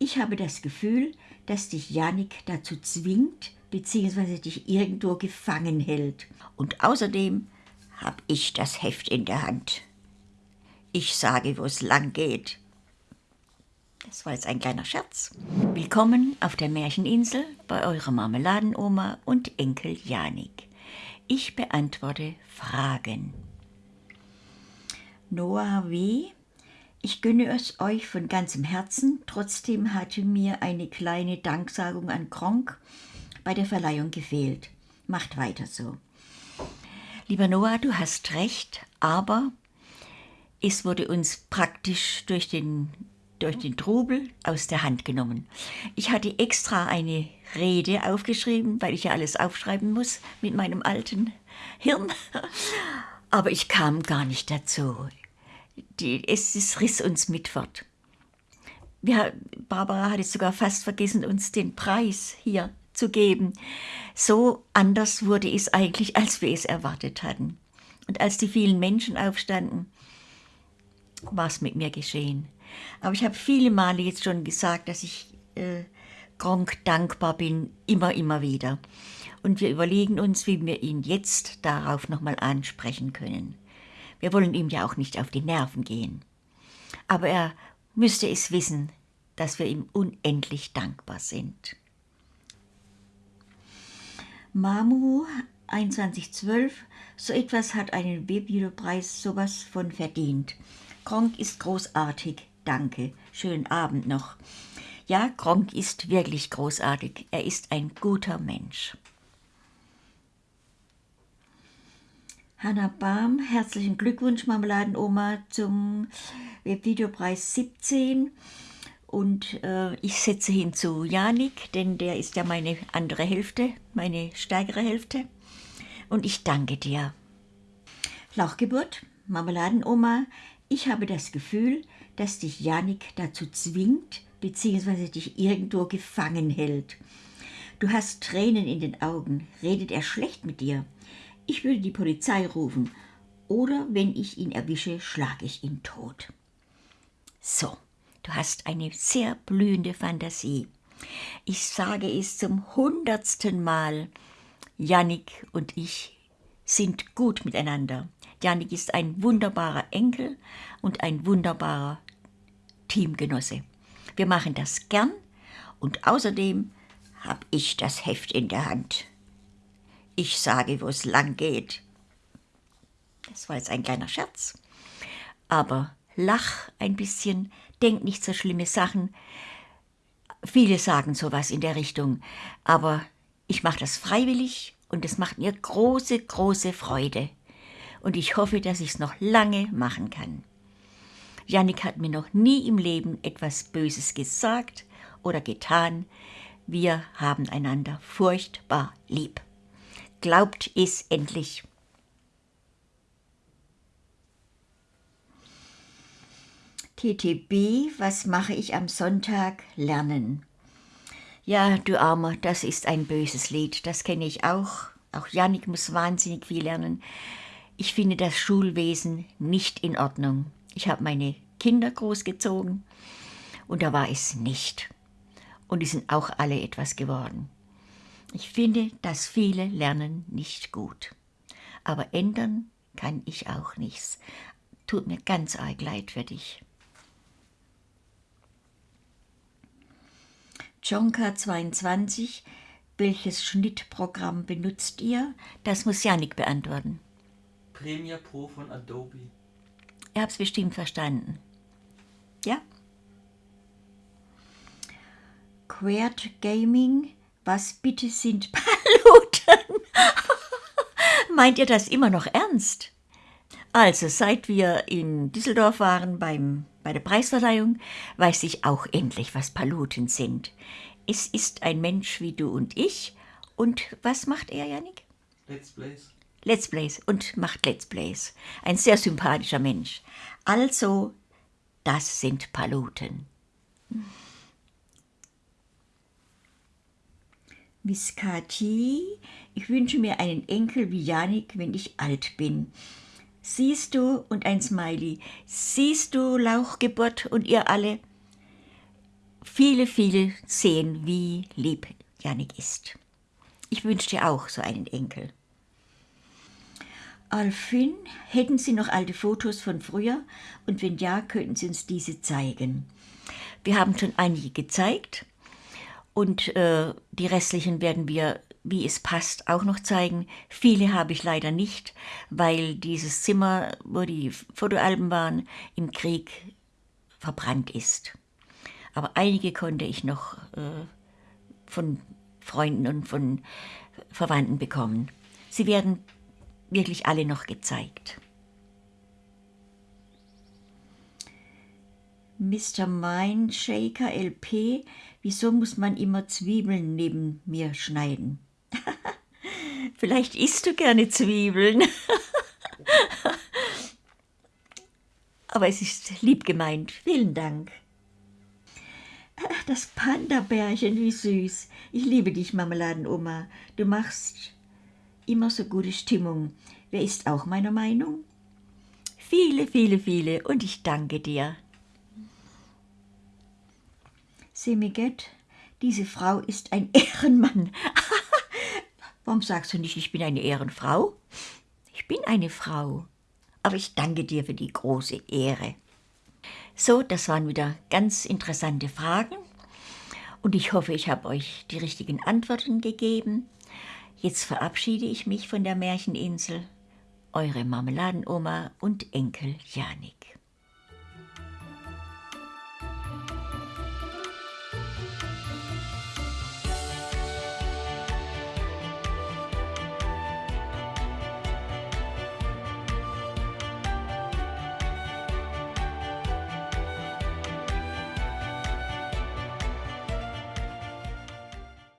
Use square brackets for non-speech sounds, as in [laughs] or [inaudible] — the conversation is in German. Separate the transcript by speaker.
Speaker 1: Ich habe das Gefühl, dass dich Janik dazu zwingt, bzw. dich irgendwo gefangen hält. Und außerdem habe ich das Heft in der Hand. Ich sage, wo es lang geht. Das war jetzt ein kleiner Scherz. Willkommen auf der Märcheninsel bei eurer Marmeladenoma und Enkel Janik. Ich beantworte Fragen. Noah W. Ich gönne es euch von ganzem Herzen. Trotzdem hatte mir eine kleine Danksagung an Kronk bei der Verleihung gefehlt. Macht weiter so. Lieber Noah, du hast recht, aber es wurde uns praktisch durch den, durch den Trubel aus der Hand genommen. Ich hatte extra eine Rede aufgeschrieben, weil ich ja alles aufschreiben muss mit meinem alten Hirn. [laughs] Aber ich kam gar nicht dazu. Die, es, es riss uns mit fort. Wir, Barbara hat es sogar fast vergessen, uns den Preis hier zu geben. So anders wurde es eigentlich, als wir es erwartet hatten. Und als die vielen Menschen aufstanden, war es mit mir geschehen. Aber ich habe viele Male jetzt schon gesagt, dass ich äh, Gronk dankbar bin, immer, immer wieder. Und wir überlegen uns, wie wir ihn jetzt darauf nochmal ansprechen können. Wir wollen ihm ja auch nicht auf die Nerven gehen. Aber er müsste es wissen, dass wir ihm unendlich dankbar sind. Mamu 2112, so etwas hat einen Webvideopreis sowas von verdient. Gronk ist großartig, danke. Schönen Abend noch. Ja, Gronk ist wirklich großartig. Er ist ein guter Mensch. Hanna Bahm, herzlichen Glückwunsch, Marmeladenoma, zum Webvideopreis 17. Und äh, ich setze hinzu Janik, denn der ist ja meine andere Hälfte, meine stärkere Hälfte. Und ich danke dir. Lauchgeburt, Marmeladenoma, ich habe das Gefühl, dass dich Janik dazu zwingt, bzw. dich irgendwo gefangen hält. Du hast Tränen in den Augen. Redet er schlecht mit dir? Ich würde die Polizei rufen. Oder wenn ich ihn erwische, schlage ich ihn tot. So. Du hast eine sehr blühende Fantasie. Ich sage es zum hundertsten Mal. Jannik und ich sind gut miteinander. Jannik ist ein wunderbarer Enkel und ein wunderbarer Teamgenosse. Wir machen das gern und außerdem habe ich das Heft in der Hand. Ich sage, wo es lang geht. Das war jetzt ein kleiner Scherz. Aber lach ein bisschen, denk nicht so schlimme Sachen. Viele sagen sowas in der Richtung, aber ich mache das freiwillig und es macht mir große, große Freude. Und ich hoffe, dass ich es noch lange machen kann. Jannik hat mir noch nie im Leben etwas Böses gesagt oder getan. Wir haben einander furchtbar lieb. Glaubt es endlich. TTB, was mache ich am Sonntag? Lernen. Ja, du Armer, das ist ein böses Lied, das kenne ich auch. Auch Janik muss wahnsinnig viel lernen. Ich finde das Schulwesen nicht in Ordnung. Ich habe meine Kinder großgezogen und da war es nicht. Und die sind auch alle etwas geworden. Ich finde, dass viele lernen nicht gut. Aber ändern kann ich auch nichts. Tut mir ganz arg leid für dich. Jonka 22, welches Schnittprogramm benutzt ihr? Das muss Janik beantworten.
Speaker 2: Premiere Pro von Adobe.
Speaker 1: Ihr habt es bestimmt verstanden. Ja? Queert Gaming, was bitte sind [laughs] Paluten? [laughs] Meint ihr das immer noch ernst? Also, seit wir in Düsseldorf waren beim bei der Preisverleihung weiß ich auch endlich, was Paluten sind. Es ist ein Mensch wie du und ich. Und was macht er, Janik?
Speaker 2: Let's Plays.
Speaker 1: Let's Plays und macht Let's Plays. Ein sehr sympathischer Mensch. Also, das sind Paluten. Miskati, ich wünsche mir einen Enkel wie Janik, wenn ich alt bin. Siehst du, und ein Smiley, siehst du Lauchgeburt und ihr alle? viele, viele sehen, wie lieb Janik ist. Ich wünsche dir auch so einen Enkel. Alfin, hätten Sie noch alte Fotos von früher? Und wenn ja, könnten Sie uns diese zeigen. Wir haben schon einige gezeigt und äh, die restlichen werden wir, wie es passt, auch noch zeigen. Viele habe ich leider nicht, weil dieses Zimmer, wo die Fotoalben waren, im Krieg verbrannt ist. Aber einige konnte ich noch äh, von Freunden und von Verwandten bekommen. Sie werden wirklich alle noch gezeigt. Mr. Mindshaker LP, wieso muss man immer Zwiebeln neben mir schneiden? [laughs] Vielleicht isst du gerne Zwiebeln. [laughs] Aber es ist lieb gemeint. Vielen Dank. Das Panda-Bärchen, wie süß. Ich liebe dich, Marmeladenoma. Du machst immer so gute Stimmung. Wer ist auch meiner Meinung? Viele, viele, viele und ich danke dir. Semiget, diese Frau ist ein [laughs] Ehrenmann. [laughs] Warum sagst du nicht, ich bin eine Ehrenfrau? Ich bin eine Frau, aber ich danke dir für die große Ehre. So, das waren wieder ganz interessante Fragen und ich hoffe, ich habe euch die richtigen Antworten gegeben. Jetzt verabschiede ich mich von der Märcheninsel. Eure Marmeladenoma und Enkel Janik.